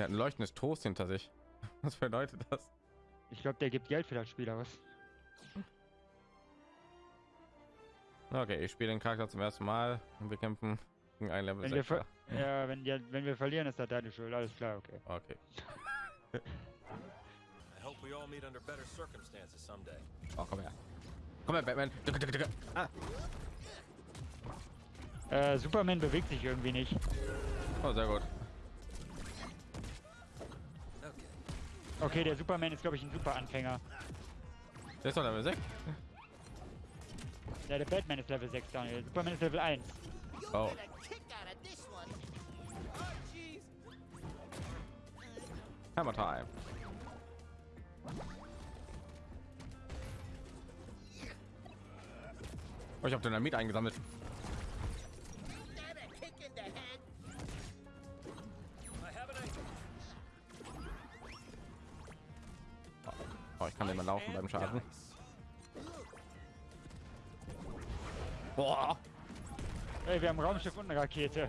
Der hat ein leuchtendes Toast hinter sich. Was bedeutet das? Ich glaube, der gibt Geld für das Spiel aus. Okay, ich spiele den Charakter zum ersten Mal und wir kämpfen gegen ein Level Wenn wir, 6. ver ja, wenn, ja, wenn wir verlieren, ist das deine Schuld. Alles klar, okay. Okay. I hope we all meet under better circumstances someday. Oh, komm her. Komm her, Batman. Ah. Äh, Superman bewegt sich irgendwie nicht. Oh, sehr gut. Okay, der Superman ist, glaube ich, ein super Anfänger. Der ist doch Level 6. Ja, der Batman ist Level 6, Daniel. Superman ist Level 1. Oh. Hammer Time. Oh, ich habe Dynamit eingesammelt. Ich kann mal laufen beim Schaden. Boah. Ey, wir haben Raumschiff und eine Rakete.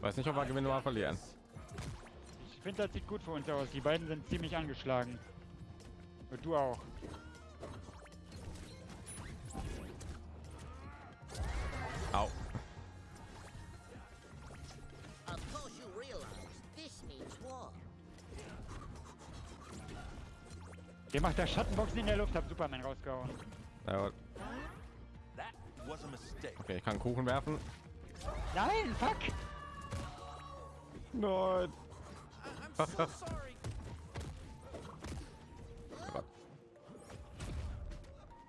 Weiß nicht, ob wir gewinnen oder verlieren. Ich finde, das sieht gut für uns aus. Die beiden sind ziemlich angeschlagen. Und du auch. Der Schattenboxen in der Luft, hab Superman rausgehauen. Ja, okay, ich kann Kuchen werfen. Nein, fuck! Nein. So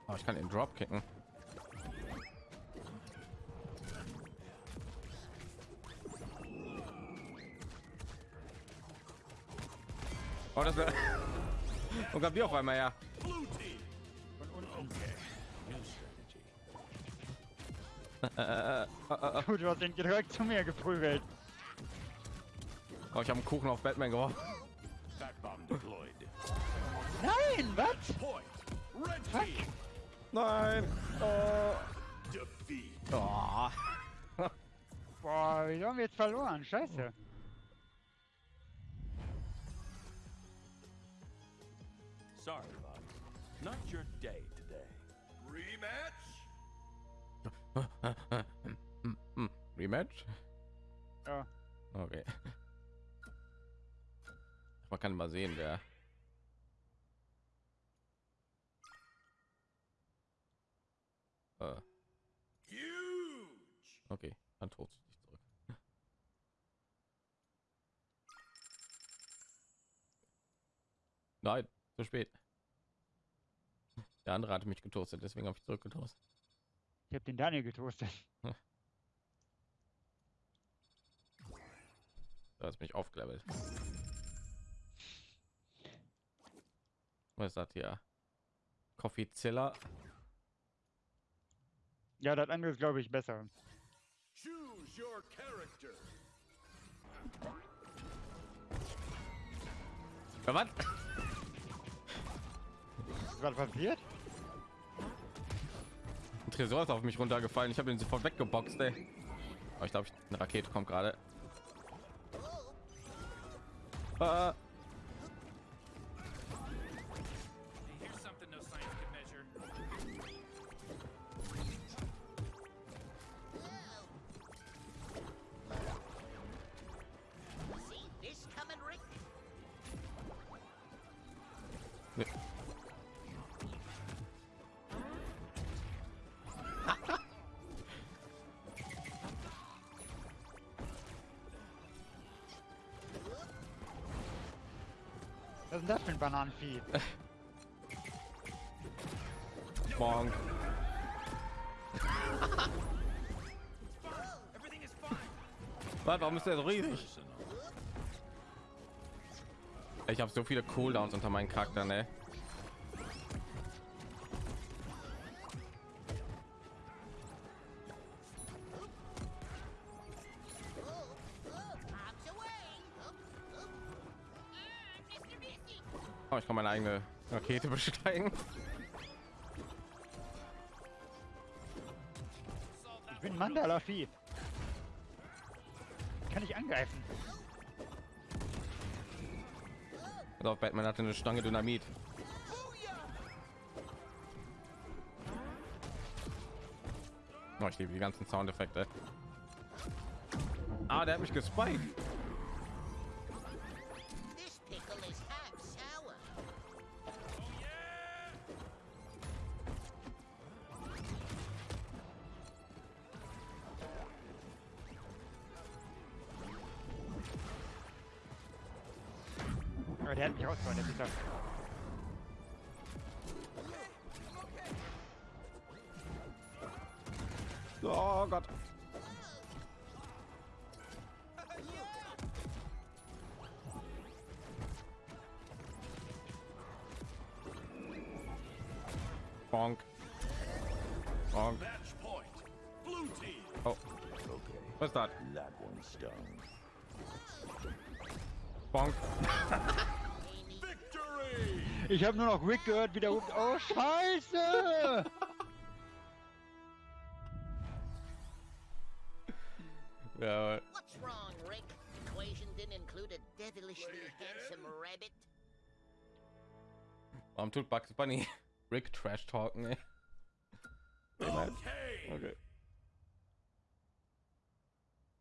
oh, ich kann den Drop kicken. Oh, das wäre. Und gab die auf einmal ja. New strategy. Gut, du hast ihn direkt zu mir geprügelt. Oh, ich habe einen Kuchen auf Batman geworfen. Nein, was? Nein. Defeat. Oh. Boah, wie haben wir jetzt verloren? Scheiße. Rematch? Ja. Okay. Man kann mal sehen, wer. Äh, okay, dann tot dich zurück. Nein, zu spät. Der andere hatte mich getoastet, deswegen habe ich zurückgetoastet. Ich hab den Daniel getoastet. Da ist mich aufgelevelt. Was ist das hier? Coffeezilla. Ja, das andere ist, glaube ich, besser. Choose your character. Ja, was? Was gerade passiert? Ein Tresor ist auf mich runtergefallen. Ich habe ihn sofort weggeboxt, ey. Aber ich glaube, eine Rakete kommt gerade. Uh, Was ist denn das für ein Bananenvieh? Fine. Was, warum ist der so riesig? Ich habe so viele Cooldowns unter meinen Charakter, ne? Meine eigene Rakete besteigen. Ich bin Mandala Vieh. Kann ich angreifen? Pass auf, Batman hatte eine Stange Dynamit. Oh, ich liebe die ganzen Soundeffekte. Ah, der hat mich gespiked. Bonk. Match point. Blue team. Oh, Okay, was ist das? that one stung. Bonk. Victory! Ich habe nur noch Rick gehört, wie der ruft. Oh, Scheiße! Ja, What's wrong, Rick? Equation didn't include a devilishly handsome rabbit. warum tut Bugs Bunny Rick Trash talken? Okay. Okay.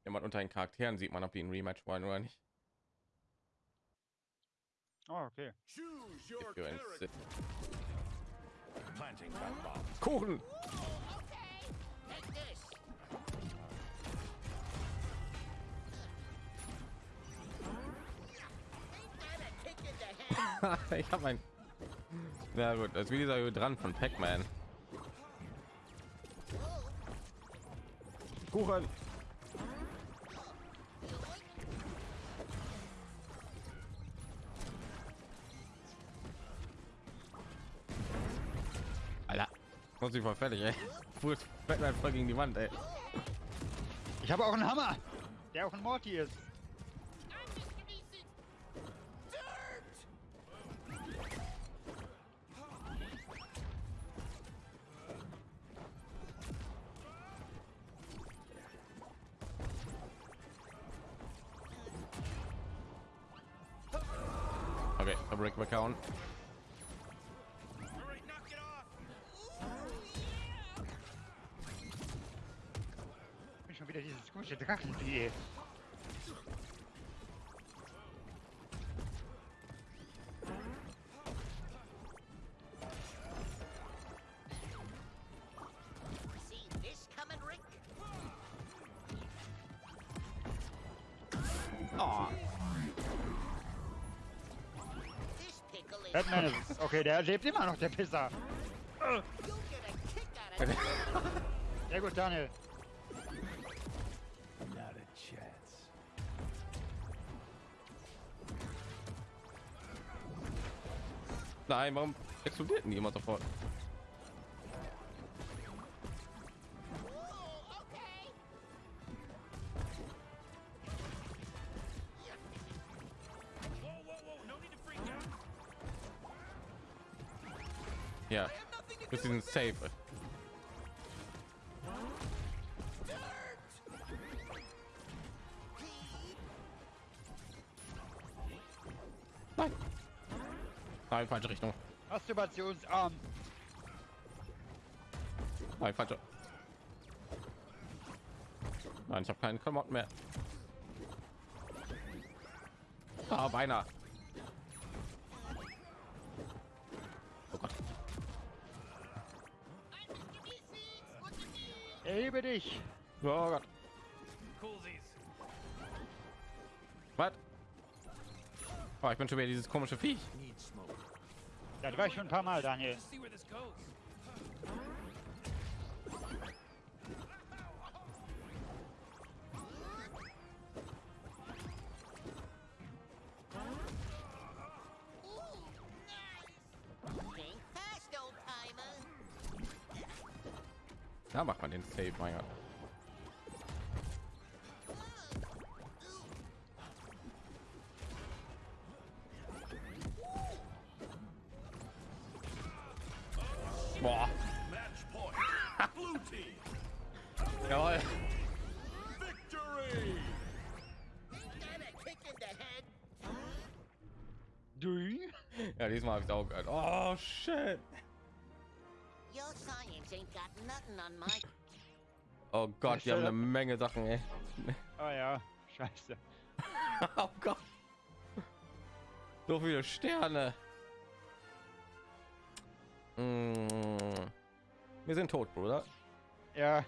Jemand unter den Charakteren sieht man, ob die ein Rematch wollen oder nicht. Oh, okay. Kuchen. Ich habe ein. Ja gut, das ist wie dieser dran von Pac-Man. Kuchen. Alter, muss ich voll fertig, ey. Fuß Batman voll gegen die Wand, ey. Ich habe auch einen Hammer, der auch ein Morty ist. Rick? Oh. Batman ist. Okay, der lebt immer noch, der Pisser. Sehr gut, Daniel. No need to freak out. Ja, bis sie sind safe. Masturbationsarm. Nein, falsche. Nein, ich habe keinen Klamotten mehr. Ah, beinahe. Oh Gott. Erhebe dich. Oh Gott. Was? Oh, ich bin schon wieder dieses komische Viech. Das war ich schon ein paar Mal, Daniel. Da macht man den Save, mein Gott. Head? Du? Ja, diesmal habe ich auch gehört. Oh shit. Oh Gott, die haben eine Menge Sachen, ey. Oh ja, scheiße. oh Gott. So viele Sterne. Mm. Wir sind tot, Bruder. Ja.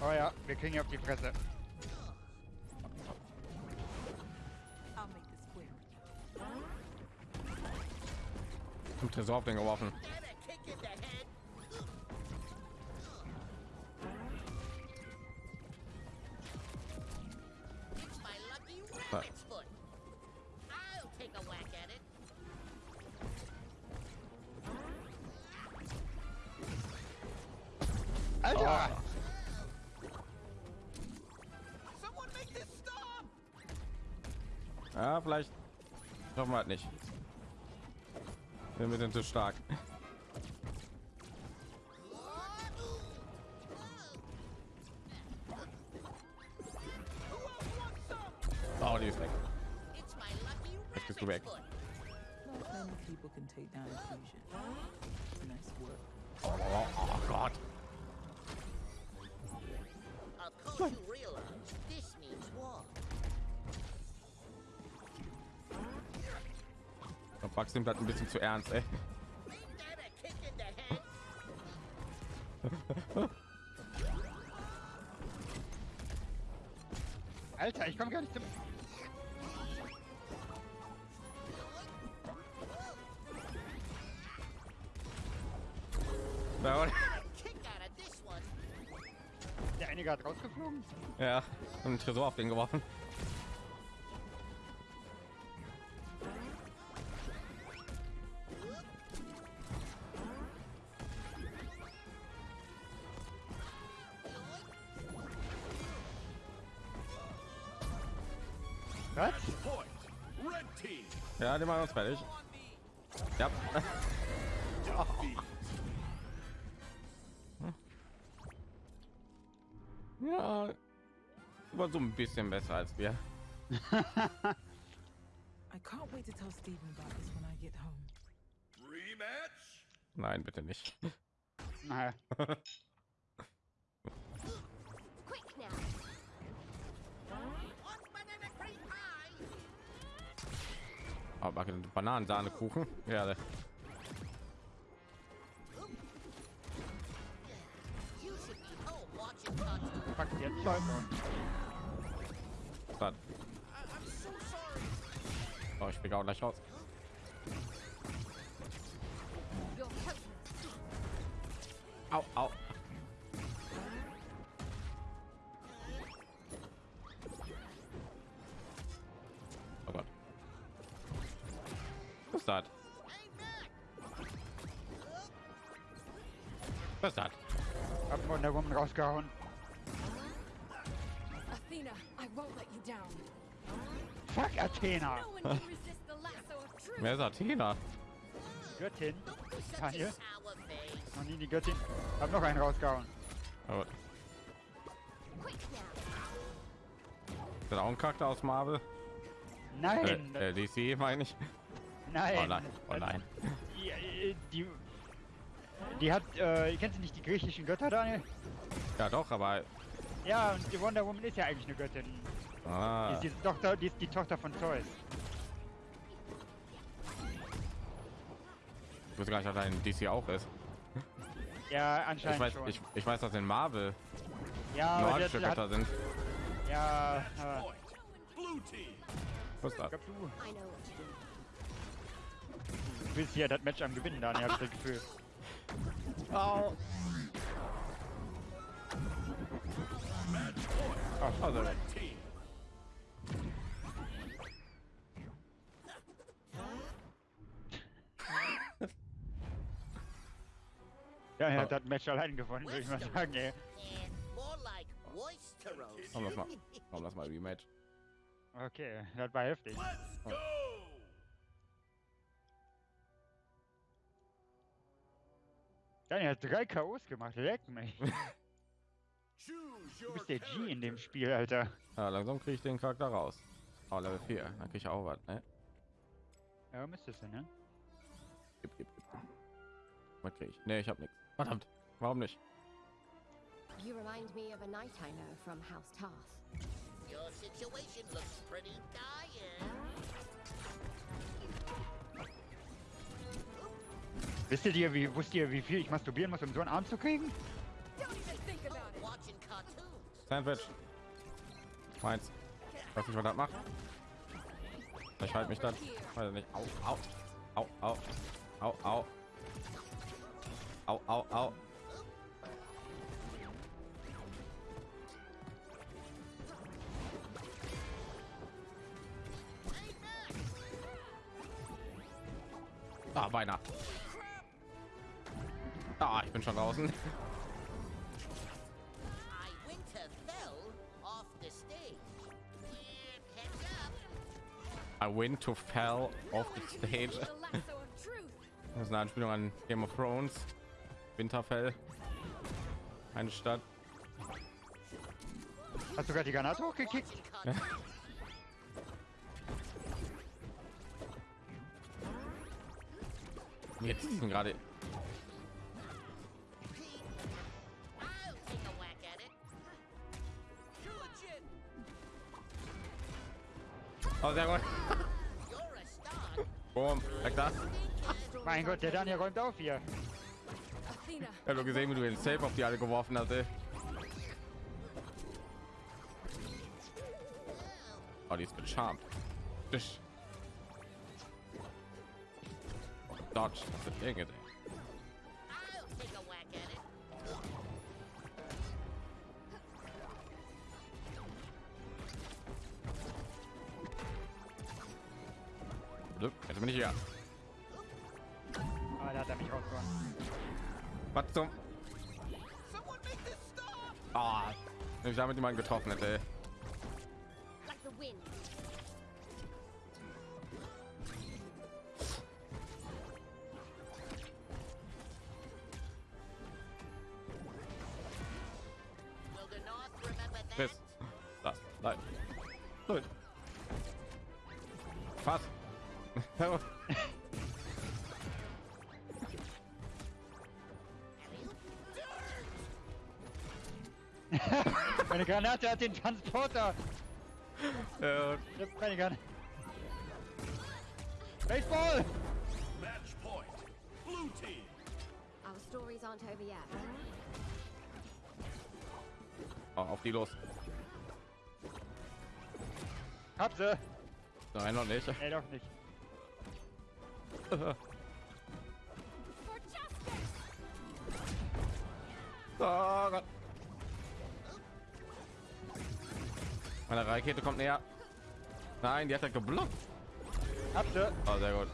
Oh ja, wir kriegen auf die Fresse. I'll make this quick. Zum Tresor auf den geworfen. Alter! Stop! Ja, vielleicht schaffen wir halt nicht. Wir sind zu stark. Bugs nimmt das ein bisschen zu ernst, ey. Alter, ich komme gar nicht zum... Ja, Kick out of this one. Der einige hat rausgeflogen. Ja, und einen Tresor auf den geworfen. Die machen uns fertig. Ja. Ja, war so ein bisschen besser als wir. I can't wait to tell Stephen about this when I get home. Rematch? Nein, bitte nicht. Naja. jetzt, Leute. das. Oh, ich fliege auch gleich raus. Au, au. Rausgehauen. Athena, I won't let you down. Fuck, Athena. No. Wer ist Athena? Göttin. Don't be such Tanya? a sour face. Noch nie die Göttin. Hab noch einen rausgehauen. Aber ist das auch ein Charakter aus Marvel? Nein. Äh, äh, DC meine ich. nein. Oh nein, oh nein. Die, äh, die, die hat, äh, kennst du nicht die griechischen Götter, Daniel? Ja doch, aber Ja, und die Wonder Woman ist ja eigentlich eine Göttin. Die ah, ist die Tochter, die ist die Tochter von Zeus. ich wusste gar nicht, dass er in DC auch ist. Ja, Ich anscheinend weiß, schon. ich, ich weiß, dass in Marvel ja, nordische der, Götter hat, sind. ja, aber Point! Blue team! Was ist ich das? glaub, du, willst hier das Match am Gewinnen, Daniel, hab ich das Gefühl. Au. Ach, team! ja, er hat das Match allein gewonnen, würde ich mal sagen, ey. Komm, lass mal, komm, lass mal Rematch. Okay, das war heftig. Go! Daniel hat drei K.O.s gemacht, leck mich. Du bist der G in dem. Spiel, Alter. Ja, langsam kriege ich den Charakter raus. Oh, Level 4. Dann kriege ich auch was, ne? Ja, müsstest du, ne? Gib, gib, gib. Was kriege ich? Ne, ich habe nichts. Verdammt. Warum nicht? You remind me of a knight I know from House Tarth. Your situation looks pretty dire. Wisst ihr, wie, wusst ihr, wie viel ich masturbieren muss, um so einen Arm zu kriegen? Sandwich. Meins. Weiß nicht, was das macht. Ich halte mich dann. Weiß nicht. Au, au. Au, au. Au, au. Au, au, au. Ah, beinahe. Ah, ich bin schon draußen. win to fell off the stage. Das ist eine Anspielung an Game of Thrones. Winterfell. Eine Stadt. Hast du gerade die Granate hochgekickt? Jetzt sind gerade. Oh, sehr gut. You're a star. Boom. Weg da. Mein Gott, der Daniel räumt auf hier. Ich habe nur gesehen, wie du den Safe auf die alle geworfen hast. ey. Oh, die ist gecharmt. Tisch. Dodge. Das ist Dinge, ey. I'll Was zum? Ah, wenn ich damit jemanden getroffen hätte. Like Meine Granate hat den Transporter. Äh, Ich hab keine Granate. Baseball! Match point. Blue team. Our stories aren't over yet. oh, auf die los. Hab sie. Nein, noch nicht. Nee, doch nicht. Oh Gott. Meine Rakete kommt näher. Nein, die hat er geblockt. Sie. Oh, sehr gut.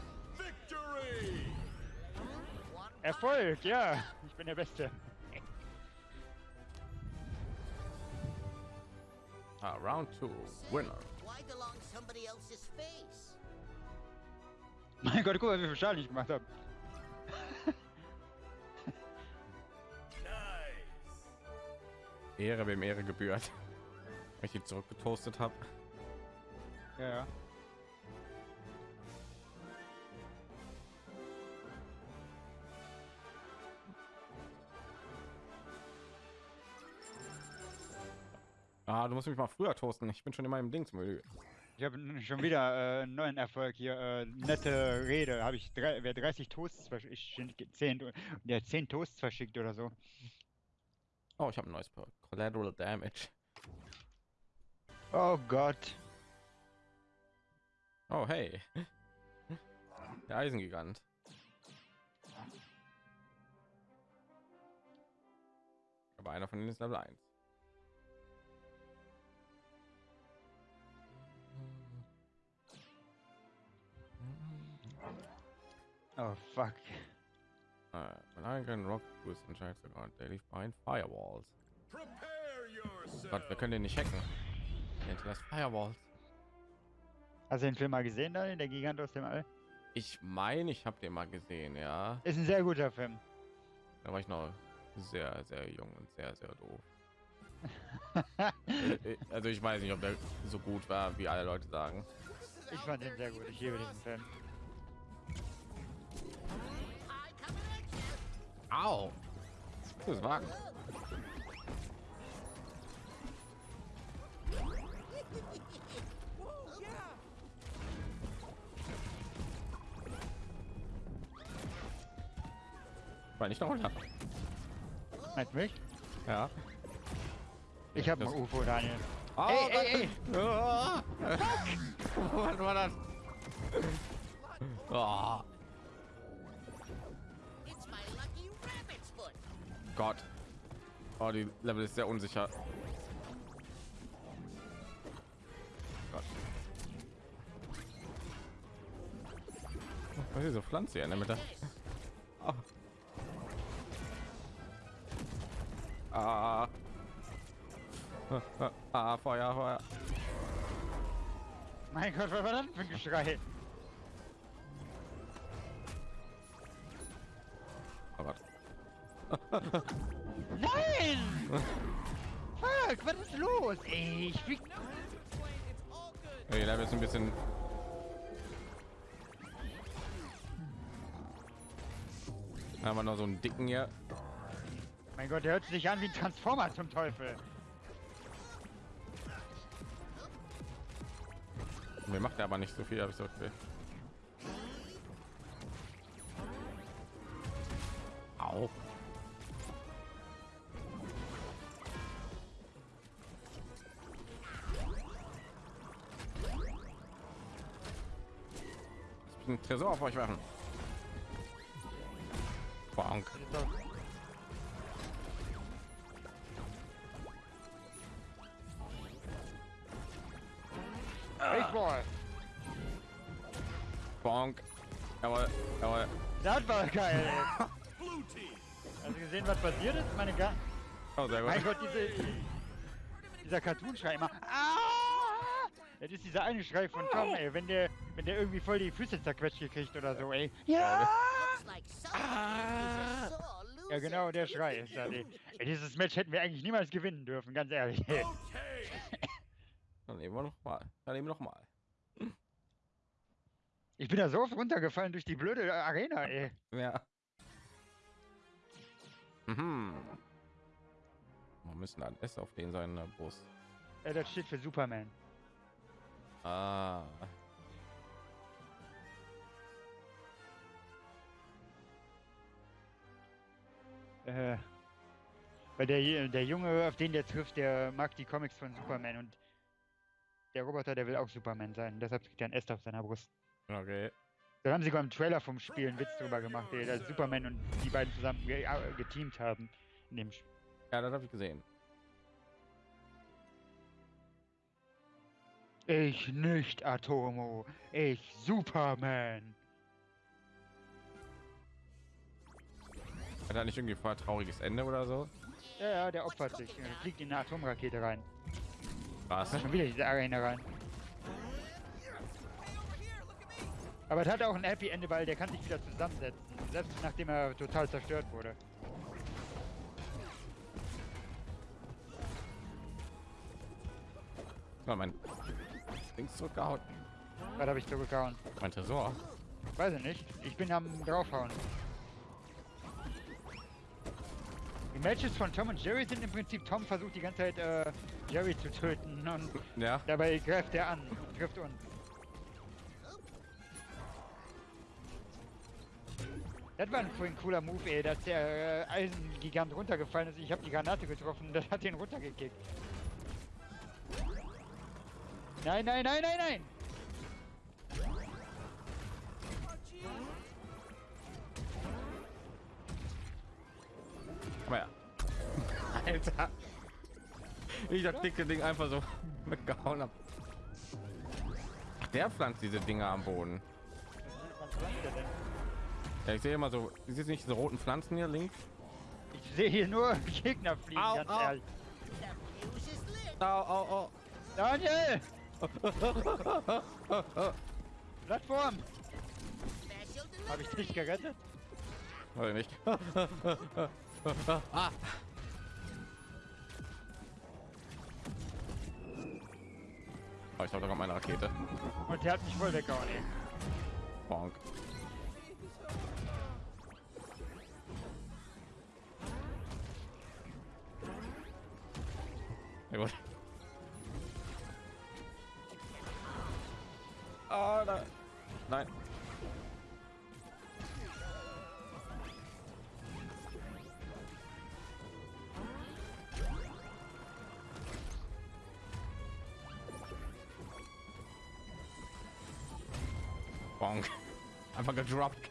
Erfolg, ja. Ich bin der Beste. Ah, Round 2. Winner. Mein Gott, guck mal, wie viel Schaden ich gemacht habe. Nice. Ehre wem Ehre gebührt. Ich die zurückgetoastet habe. Ja, ja. Ah, du musst mich mal früher toasten. Ich bin schon immer im Dingsmüll. Ich habe schon wieder äh, einen neuen Erfolg hier. Äh, nette Rede. Habe ich drei, wer 30 Toasts verschickt, 10, der hat 10 Toasts verschickt oder so. Oh, ich habe ein neues. Collateral Damage. Oh Gott. Oh, hey. Der Eisengigant. Aber einer von denen ist Level 1. Oh fuck. Uh, when I can rock boost and checks account daily behind firewalls. Prepare yourself. Gott, wir können den nicht hacken. Hinterlässt Firewalls. Hast du den Film mal gesehen, Daniel? Der Gigant aus dem All? Ich meine, ich habe den mal gesehen, ja. Ist ein sehr guter Film. Da war ich noch sehr, sehr jung und sehr, sehr doof. Äh, äh, also ich weiß nicht, ob der so gut war, wie alle Leute sagen. Ich fand den sehr gut. Ich liebe diesen Film. Au! Das Wagen. War nicht noch runter. Du mich? Ja. Ich habe ein Das- UFO, Daniel. Oh, Ey, ey, ey! Ah! Was war das? Oh. Gott. Oh, die Level ist sehr unsicher. Was ist diese Pflanze hier in der Mitte? Oh. Ah. Ah, ah, Feuer, Feuer. Mein Gott, was war das für ein Geschrei? Oh Gott. Nein! Fuck, was ist los? Ey, ich flieg... Ey, Level ist ein bisschen. Haben wir noch so einen dicken hier. Mein Gott, der hört sich an wie ein Transformer zum Teufel. Mir macht er aber nicht so viel, habe ich so Gefühl. Au. Tresor auf euch werfen. Bonk. Das ist doch- Baseball. Bonk. Jawohl, jawohl. Das war geil, ey. Blue team. Hast du gesehen, was passiert ist? Meine Ga Oh, sehr gut. Mein Gott, diese, dieser Cartoon-Schrei immer. Ah! Das ist dieser eine Schrei von Tom, ey. Wenn der, wenn der irgendwie voll die Füße zerquetscht gekriegt oder so, ey. Ja! Looks like someone Ah. is a sore loser. Ja, genau, der Schrei ist ey. Dieses Match hätten wir eigentlich niemals gewinnen dürfen, ganz ehrlich. Okay. Dann nehmen wir noch mal. Dann nehmen wir noch mal. Ich bin da so oft runtergefallen durch die blöde Arena, ey. Ja. Mhm. Wir müssen ein S auf den seiner Brust. Ja, das steht für Superman. Ah. Äh, weil der, der Junge, auf den der trifft, der mag die Comics von Superman und der Roboter, der will auch Superman sein. Deshalb kriegt er ein S auf seiner Brust. Okay. Da haben sie beim Trailer vom Spiel einen Witz drüber gemacht, dass Superman und die beiden zusammen ge geteamt haben in dem Spiel. Ja, das habe ich gesehen. Ich nicht Atomo, ich Superman. Hat er nicht irgendwie vorher trauriges Ende oder so? Ja, ja, der opfert sich. Er fliegt in eine Atomrakete rein. Was? Schon wieder diese Arena rein. Aber es hat auch ein Happy Ende, weil der kann sich wieder zusammensetzen. Selbst nachdem er total zerstört wurde. Mal mein Dings zurückgehauen. Was habe ich zurückgehauen? Mein Tresor. Weiß ich nicht. Ich bin am draufhauen. Die Matches von Tom und Jerry sind im Prinzip, Tom versucht die ganze Zeit äh, Jerry zu töten und Ja. dabei greift er an und trifft uns. Das war ein vorhin cooler Move, ey, dass der äh, Eisengigant runtergefallen ist. Ich habe die Granate getroffen, das hat ihn runtergekickt. Nein, nein, nein, nein, nein! Alter. Ich das dicke Ding einfach so weggehauen habe. Ach, der pflanzt diese Dinger am Boden. Ja, ich sehe immer so, ist nicht diese roten Pflanzen hier links? Ich sehe hier nur Gegner fliegen, Au, ganz au. ehrlich. Au, au, au. Daniel! Plattform! Habe ich dich gerettet? Oder nicht? ah. Oh, ich habe doch meine Rakete. Und der hat mich voll weggehauen. Bonk. Gedroppt.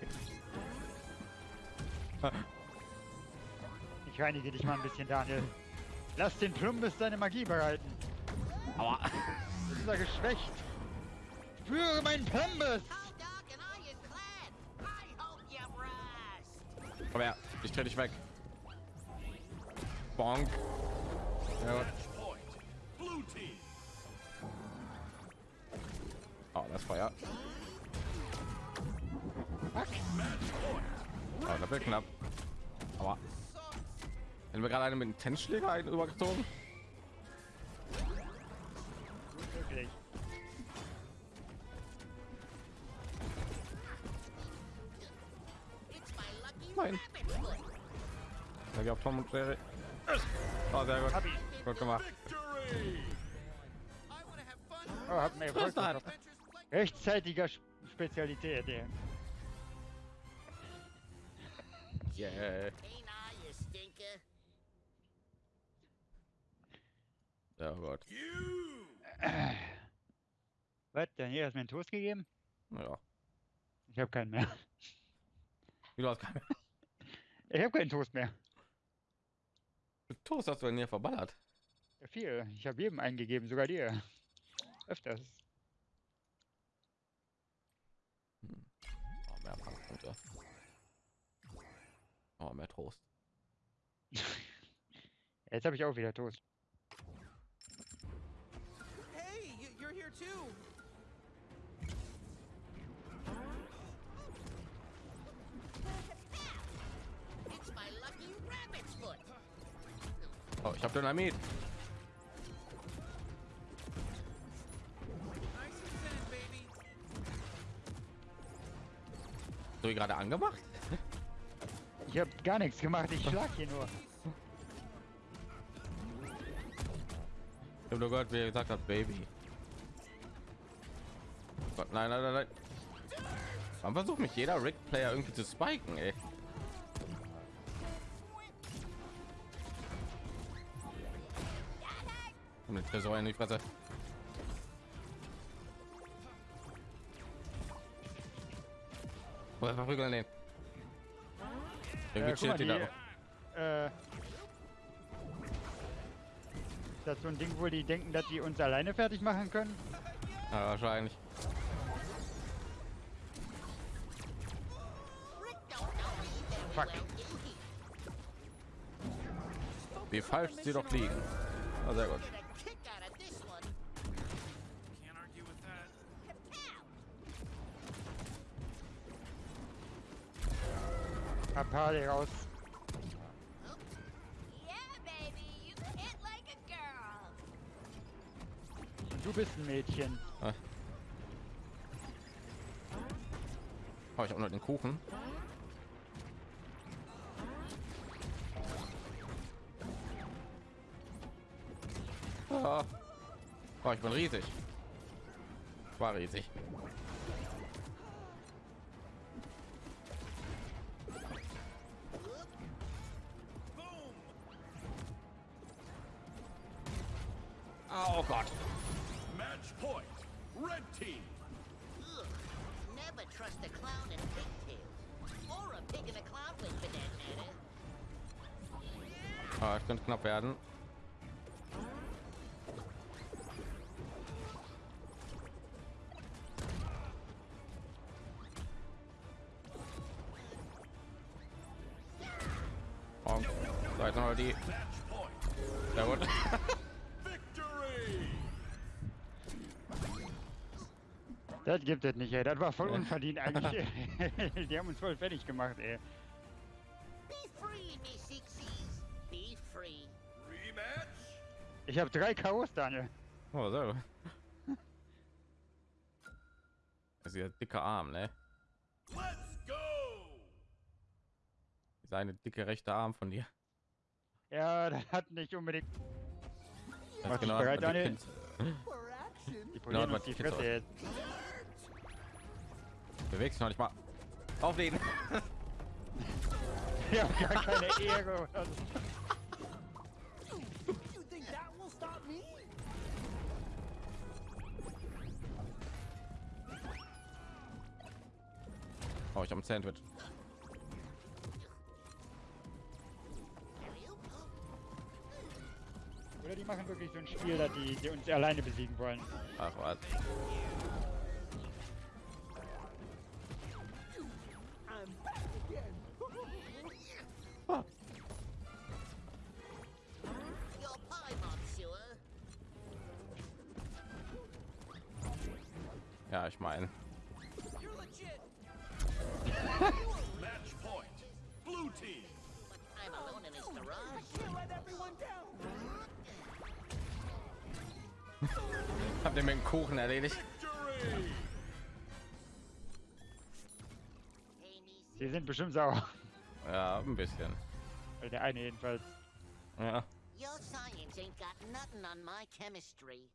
Ich reinige dich mal ein bisschen, Daniel. Lass den Plumbus seine Magie behalten. Aua. Das ist er geschwächt. Spüre meinen Plumbus! Komm her. Ich dreh dich weg. Bonk. Ja. Oh, das Feuer. Match point. Oh, das wird knapp. Aber wenn wir gerade einen mit einem Tennisschläger einen übergezogen. Wirklich. Nein. Da auf Tom und Jerry. Oh, sehr gut. Gut gemacht. Oh, hat mir. Rechtzeitiger Spezialität, ey. Yeah. Ja, oh Gott. You. Was? Daniel hast mir einen Toast gegeben? Ja. Ich habe keinen mehr. Wie du hast keine Ich habe keinen Toast mehr. Toast hast du denn hier verballert? Ja, viel. Ich habe jedem eingegeben, sogar dir. Öfters. Oh, mehr Punkte. Oh, mehr Trost. Jetzt habe ich auch wieder Toast. Hey, you're here too. It's my lucky rabbit's foot. Oh, ich habe Dynamit. So wie gerade angemacht? Ich habe gar nichts gemacht, ich schlag hier nur. Ich habe nur gehört, wie er gesagt hat, Baby. Gott, nein, nein, nein, nein. Versucht mich jeder Rick-Player irgendwie zu spiken, ey? Den Tresor in die Fresse. Oder verprügeln den. Irgendwie Äh, guck mal, chillt die die, da. äh, ist das so ein Ding, wo die denken, dass die uns alleine fertig machen können? Ja, wahrscheinlich. Fuck. Wie falsch sie doch liegen. Ah, sehr gut. Harley raus. Yeah, baby, you hit like a girl. Und du bist ein Mädchen. Oh, ich habe nur den Kuchen. Ah. Oh, ich bin riesig. War riesig. So, jetzt noch die. Sehr gut. Das gibt es nicht, ey. Das war voll unverdient eigentlich. Die haben uns voll fertig gemacht, ey. Be free, me Sixies. Be free. Rematch. Ich habe drei K.O.s, Daniel. Oh, so. Das ist ja dicker Arm, ne? Let's go. Seine dicke rechte Arm von dir. Ja, das hat nicht unbedingt Das Mach dich genau, bereit, Daniel? Die Genau, polieren was uns die Fresse jetzt. Bewegst dich noch nicht mal. Auf den. Ja, gar keine Ehre. Oh, ich habe ein Sandwich. Machen wirklich so ein Spiel, dass die, die uns alleine besiegen wollen. Ach was. Me Sie sind bestimmt sauer. Ja, ein bisschen. Der eine jedenfalls. Ja. Your science ain't got nothing on my chemistry.